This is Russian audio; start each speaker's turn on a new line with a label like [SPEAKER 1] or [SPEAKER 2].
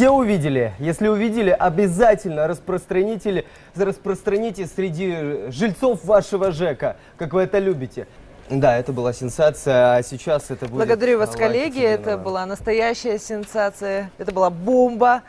[SPEAKER 1] Все увидели? Если увидели, обязательно распространите, распространите среди жильцов вашего ЖЭКа, как вы это любите. Да, это была сенсация, а сейчас это будет...
[SPEAKER 2] Благодарю вас, коллеги. Это была настоящая сенсация. Это была бомба.